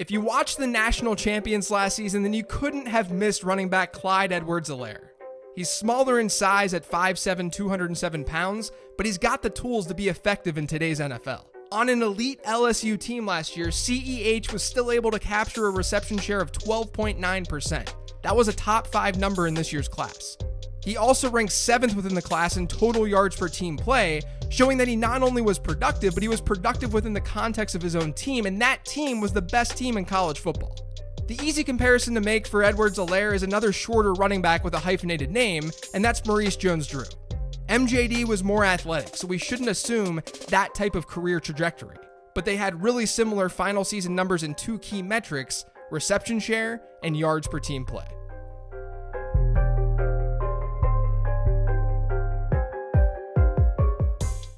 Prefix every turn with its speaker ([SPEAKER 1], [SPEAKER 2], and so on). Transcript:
[SPEAKER 1] If you watched the national champions last season, then you couldn't have missed running back Clyde Edwards Helaire. He's smaller in size at 5'7, 207 pounds, but he's got the tools to be effective in today's NFL. On an elite LSU team last year, CEH was still able to capture a reception share of 12.9%. That was a top five number in this year's class. He also ranked seventh within the class in total yards per team play, showing that he not only was productive, but he was productive within the context of his own team, and that team was the best team in college football. The easy comparison to make for Edwards Helaire is another shorter running back with a hyphenated name, and that's Maurice Jones Drew. MJD was more athletic, so we shouldn't assume that type of career trajectory. But they had really similar final season numbers in two key metrics reception share and yards per team play.